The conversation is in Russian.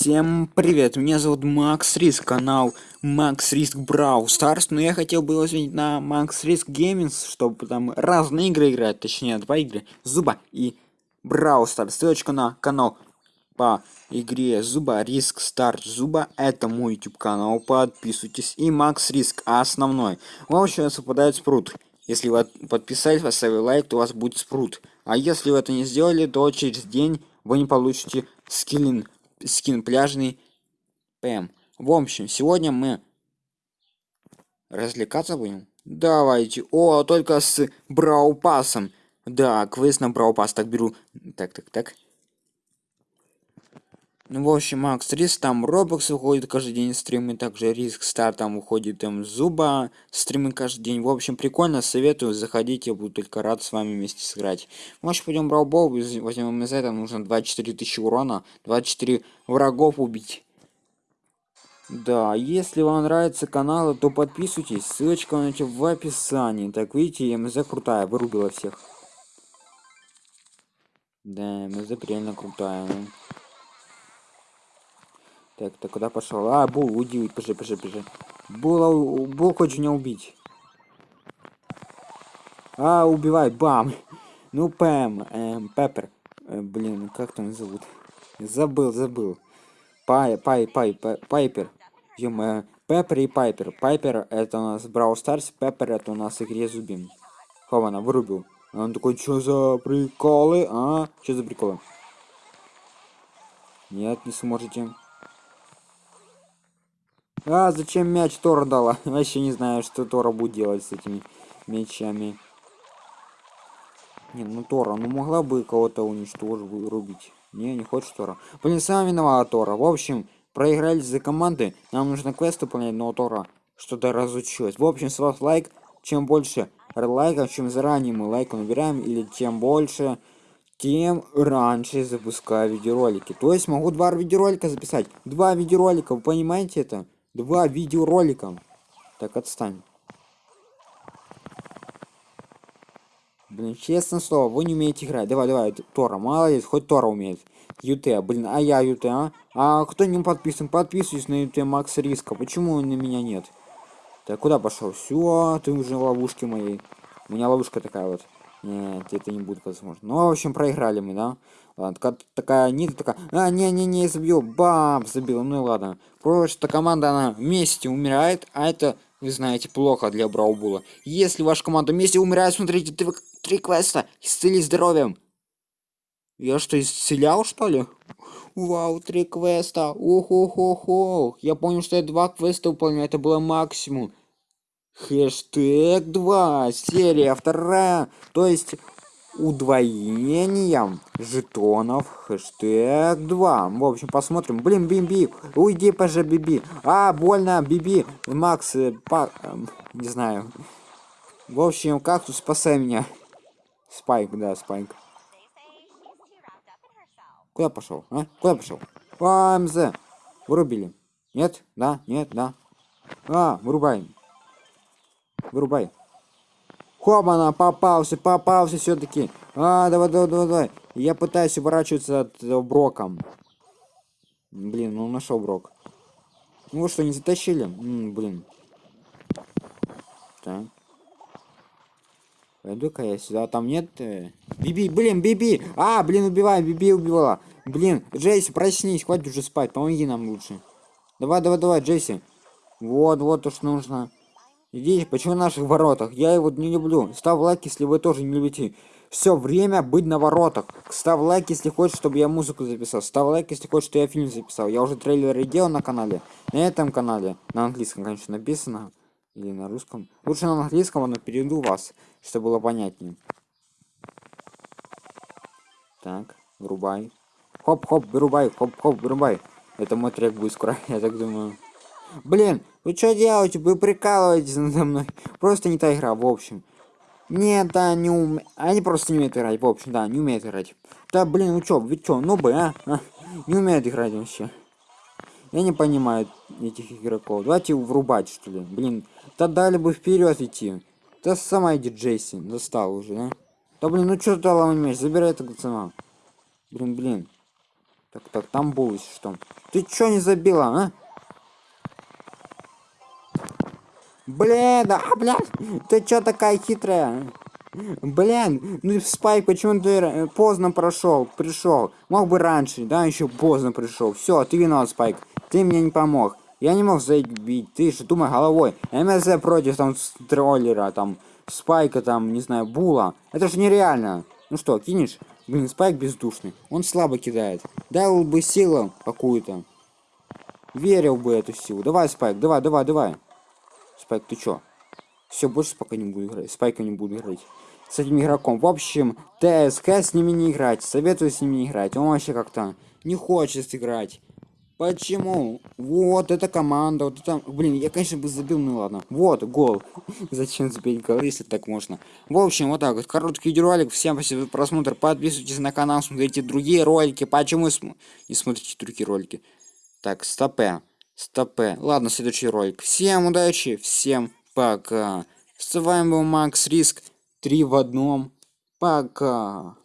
Всем привет, меня зовут Макс Риск, канал Макс Риск Brawl Stars, но я хотел бы изменить на Макс Риск Gaming, чтобы там разные игры играть, точнее два игры, Zooba и Brawl Stars. Ссылочка на канал по игре Zooba, Риск Старт Zooba, это мой YouTube канал, подписывайтесь, и Макс Риск, основной. Вам сейчас выпадает Sprout, если вы подписались, поставили лайк, то у вас будет Sprout, а если вы это не сделали, то через день вы не получите скиллинг скин пляжный ПМ. В общем, сегодня мы развлекаться будем. Давайте. О, только с Браупасом. Да, квест на Браупас. Так беру. Так, так, так. Ну, в общем, Макс Риск, там Робокс выходит каждый день стримы, также Риск Стар там выходит там Зуба стримы каждый день. В общем, прикольно, советую, заходите, буду только рад с вами вместе сыграть. Может, пойдем Браубол, возьмем из этого, нужно 24 тысячи урона, 24 врагов убить. Да, если вам нравится канал, то подписывайтесь, ссылочка найти в описании. Так, видите, МЗ крутая, вырубила всех. Да, МЗ реально крутая. Так, ты куда пошел? А, Бул, уйди, пиши, пиши, пиши. Була, Бул хочет меня убить. А, убивай, бам. Ну, Пэм, эм, Пеппер. Э, блин, как там зовут? Забыл, забыл. Пай, пай, пай, пай Пайпер. Ё Пеппер и Пайпер. Пайпер это у нас Брау Старс, Пеппер это у нас игре Зубин. Хована, вырубил. Он такой, что за приколы, а? Что за приколы? Нет, не сможете. А, зачем мяч Тора дала? Вообще не знаю, что Тора будет делать с этими мячами. Не, ну Тора, ну могла бы кого-то уничтожить, рубить. Не, не хочешь Тора. Блин, сам виновата Тора. В общем, проиграли за команды. Нам нужно квест выполнять, но Тора что-то разучилась. В общем, с вас лайк. Чем больше лайков, чем заранее мы лайк набираем, или тем больше, тем раньше запускаю видеоролики. То есть могу два видеоролика записать. Два видеоролика, вы понимаете это? Два видеоролика. Так, отстань. Блин, честно слово, вы не умеете играть. Давай, давай, Тора, молодец, хоть Тора умеет. ЮТ, блин, а я ЮТ, а? А кто не подписан? Подписывайтесь на ЮТ Макс Риска. Почему на меня нет? Так, куда пошел? Все, ты уже в ловушке моей. У меня ловушка такая вот. Нет, это не будет возможно. Ну, в общем, проиграли мы, да? Ладно, такая, такая нита такая. А, не-не-не, забил. Бам, забил. Ну и ладно. Просто команда, она вместе умирает, а это, вы знаете, плохо для Браубула. Если ваша команда вместе умирает, смотрите, три, три квеста. Исцели здоровьем. Я что, исцелял, что ли? Вау, три квеста. Ох-ох-ох-ох. Я понял, что я два квеста выполняю. Это было максимум. Хэштег 2. Серия вторая. То есть удвоением жетонов хэштег 2 в общем посмотрим. Блин биби уйди поже биби. А больно биби. Макс э, па, э, не знаю. В общем как тут спасай меня. Спайк да спайк. Куда пошел а? куда пошел? А, мз вырубили. Нет? Да нет да. А вырубаем вырубай Хобана, попался, попался все-таки. А, давай, давай, давай, давай. Я пытаюсь уворачиваться от э, Броком. Блин, ну нашел Брок. Ну что, не затащили? М -м, блин. Так. Пойду-ка я сюда. Там нет... Э... Биби, блин, Биби! А, блин, убивай, Биби убивала. Блин, Джейси, проснись, хватит уже спать, помоги нам лучше. Давай, давай, давай, Джейси. Вот, вот то, что нужно. Идите, почему в наших воротах? Я его не люблю. Ставь лайк, если вы тоже не любите. Все время быть на воротах. Ставь лайк, если хочешь, чтобы я музыку записал. Ставь лайк, если хочешь, чтобы я фильм записал. Я уже трейлеры делал на канале. На этом канале. На английском, конечно, написано. Или на русском. Лучше на английском, но перейду вас, чтобы было понятнее. Так, вырубай. Хоп-хоп, вырубай, хоп-хоп, вырубай. Это мой трек будет скоро, я так думаю. Блин, вы что делаете? Вы прикалываетесь надо мной. Просто не та игра, в общем. Нет, да, не ум... Они просто не умеют играть, в общем, да, не умеют играть. Да, блин, вы чё, вы чё, ну бы, а? а? Не умеют играть вообще. Я не понимаю этих игроков. Давайте врубать, что ли. Блин, да дали бы вперед идти. Да сама иди Джейси, достал уже, да? Да блин, ну чё ты дала мяч? Забирай этого цена. Блин, блин. Так, так, там было что? Ты чё не забила, а? Блин, да, блядь, ты чё такая хитрая? Блин, ну Спайк, почему ты поздно прошел, пришел? Мог бы раньше, да, еще поздно пришел. Все, ты виноват, Спайк. Ты мне не помог. Я не мог забить, ты же думай головой. МСЗ против там троллера, там, Спайка, там, не знаю, Була. Это же нереально. Ну что, кинешь? Блин, Спайк бездушный. Он слабо кидает. Дал бы силу какую-то. Верил бы эту силу. Давай, Спайк, давай, давай, давай. Спайк, ты чё? Все, больше пока не буду играть. Спайка не буду играть. С этим игроком. В общем, ТСК с ними не играть. Советую с ними не играть. Он вообще как-то не хочет играть. Почему? Вот эта команда, вот это... Блин, я, конечно, бы забил, ну ладно. Вот, гол. Зачем забить гол, если так можно? В общем, вот так вот. Короткий видеоролик. Всем спасибо за просмотр. Подписывайтесь на канал, смотрите другие ролики. Почему не смотрите другие ролики? Так, стопе. Стопе. Ладно, следующий ролик. Всем удачи, всем пока. С вами был Макс Риск. Три в одном. Пока.